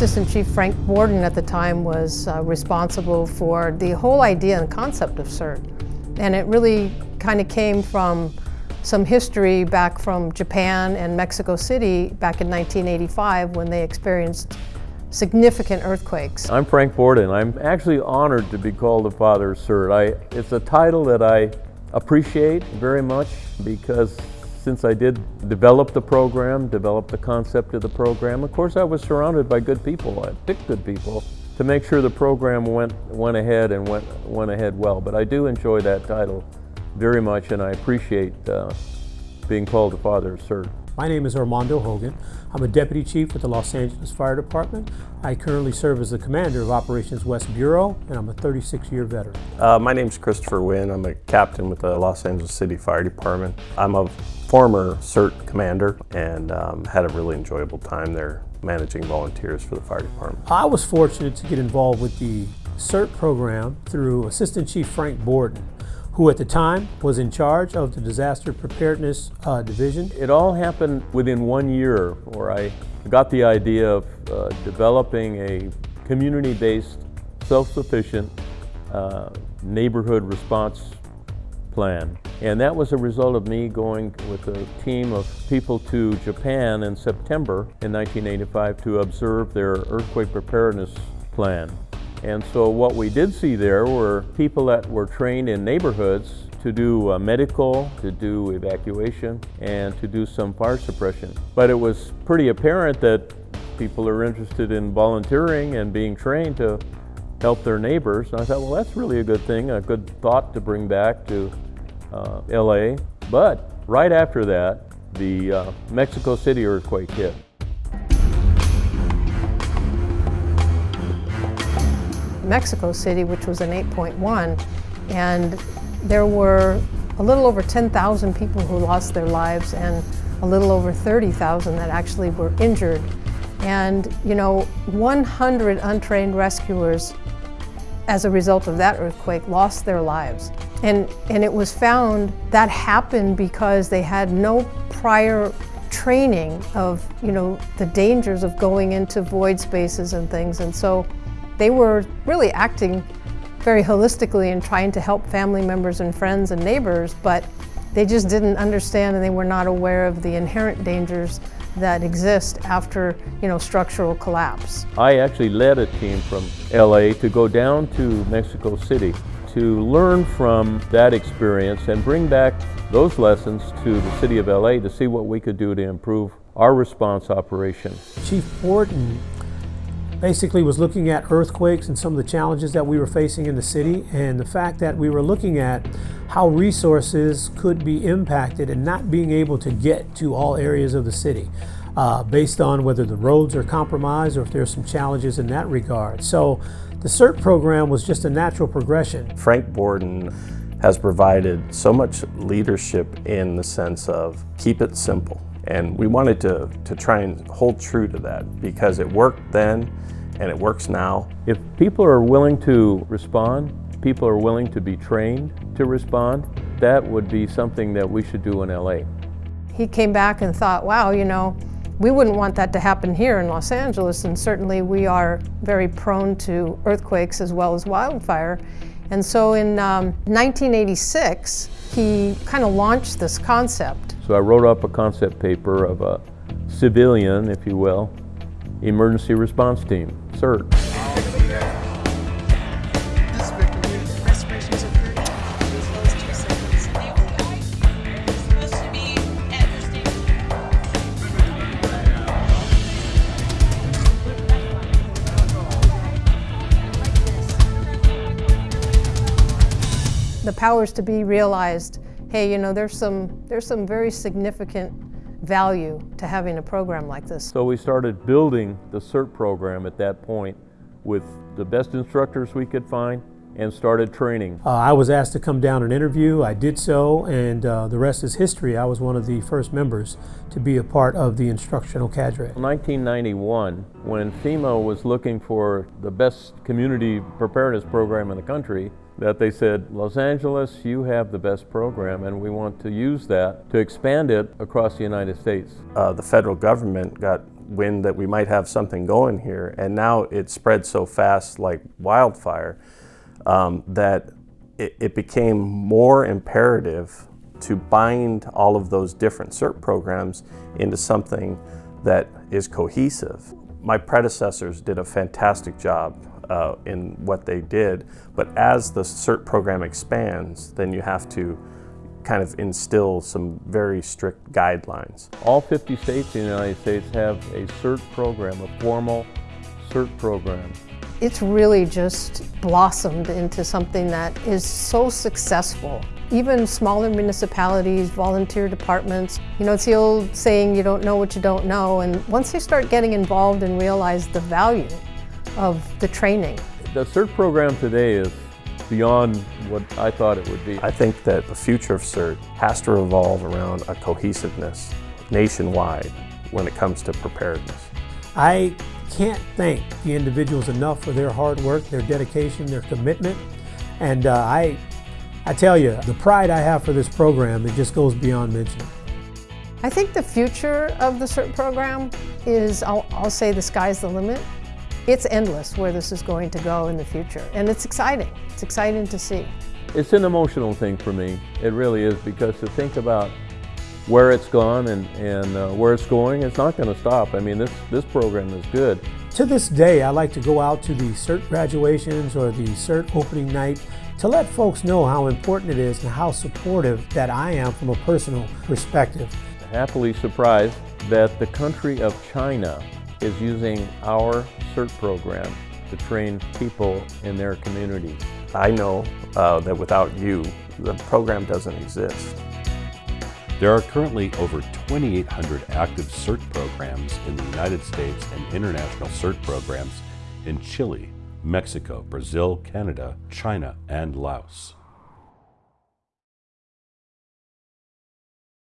Assistant Chief Frank Borden at the time was uh, responsible for the whole idea and concept of CERT. And it really kind of came from some history back from Japan and Mexico City back in 1985 when they experienced significant earthquakes. I'm Frank Borden. I'm actually honored to be called the Father of CERT. I, it's a title that I appreciate very much because since I did develop the program, develop the concept of the program, of course I was surrounded by good people. I picked good people to make sure the program went, went ahead and went, went ahead well. But I do enjoy that title very much and I appreciate uh, being called the Father of CERT. My name is Armando Hogan. I'm a Deputy Chief with the Los Angeles Fire Department. I currently serve as the Commander of Operations West Bureau, and I'm a 36-year veteran. Uh, my name is Christopher Wynn. I'm a captain with the Los Angeles City Fire Department. I'm a former CERT commander and um, had a really enjoyable time there managing volunteers for the fire department. I was fortunate to get involved with the CERT program through Assistant Chief Frank Borden who at the time was in charge of the Disaster Preparedness uh, Division. It all happened within one year where I got the idea of uh, developing a community-based, self-sufficient uh, neighborhood response plan. And that was a result of me going with a team of people to Japan in September in 1985 to observe their earthquake preparedness plan. And so what we did see there were people that were trained in neighborhoods to do uh, medical, to do evacuation, and to do some fire suppression. But it was pretty apparent that people are interested in volunteering and being trained to help their neighbors. And I thought, well, that's really a good thing, a good thought to bring back to uh, LA. But right after that, the uh, Mexico City earthquake hit. Mexico City, which was an 8.1, and there were a little over 10,000 people who lost their lives and a little over 30,000 that actually were injured. And, you know, 100 untrained rescuers as a result of that earthquake lost their lives. And, and it was found that happened because they had no prior training of, you know, the dangers of going into void spaces and things. And so they were really acting very holistically and trying to help family members and friends and neighbors, but they just didn't understand and they were not aware of the inherent dangers that exist after, you know, structural collapse. I actually led a team from LA to go down to Mexico City to learn from that experience and bring back those lessons to the city of LA to see what we could do to improve our response operation. Chief Borden basically was looking at earthquakes and some of the challenges that we were facing in the city and the fact that we were looking at how resources could be impacted and not being able to get to all areas of the city uh, based on whether the roads are compromised or if there's some challenges in that regard. So the CERT program was just a natural progression. Frank Borden has provided so much leadership in the sense of keep it simple. And we wanted to, to try and hold true to that because it worked then and it works now. If people are willing to respond, people are willing to be trained to respond, that would be something that we should do in LA. He came back and thought, wow, you know, we wouldn't want that to happen here in Los Angeles, and certainly we are very prone to earthquakes as well as wildfire. And so in um, 1986, he kind of launched this concept. So I wrote up a concept paper of a civilian, if you will, emergency response team. CERT. The powers to be realized, hey, you know, there's some, there's some very significant value to having a program like this. So we started building the CERT program at that point with the best instructors we could find and started training. Uh, I was asked to come down and interview. I did so, and uh, the rest is history. I was one of the first members to be a part of the instructional cadre. In 1991, when FEMA was looking for the best community preparedness program in the country, that they said, Los Angeles, you have the best program, and we want to use that to expand it across the United States. Uh, the federal government got wind that we might have something going here, and now it spread so fast like wildfire um, that it, it became more imperative to bind all of those different CERT programs into something that is cohesive. My predecessors did a fantastic job uh, in what they did, but as the CERT program expands, then you have to kind of instill some very strict guidelines. All 50 states in the United States have a CERT program, a formal CERT program. It's really just blossomed into something that is so successful. Even smaller municipalities, volunteer departments, you know, it's the old saying, you don't know what you don't know. And once they start getting involved and realize the value of the training. The CERT program today is beyond what I thought it would be. I think that the future of CERT has to revolve around a cohesiveness nationwide when it comes to preparedness. I can't thank the individuals enough for their hard work, their dedication, their commitment. And uh, I, I tell you, the pride I have for this program, it just goes beyond mention. I think the future of the CERT program is, I'll, I'll say the sky's the limit. It's endless where this is going to go in the future. And it's exciting. It's exciting to see. It's an emotional thing for me. It really is because to think about where it's gone and, and uh, where it's going, it's not going to stop. I mean, this, this program is good. To this day, I like to go out to the CERT graduations or the CERT opening night to let folks know how important it is and how supportive that I am from a personal perspective. Happily surprised that the country of China is using our CERT program to train people in their community. I know uh, that without you, the program doesn't exist. There are currently over 2,800 active CERT programs in the United States and international CERT programs in Chile, Mexico, Brazil, Canada, China, and Laos.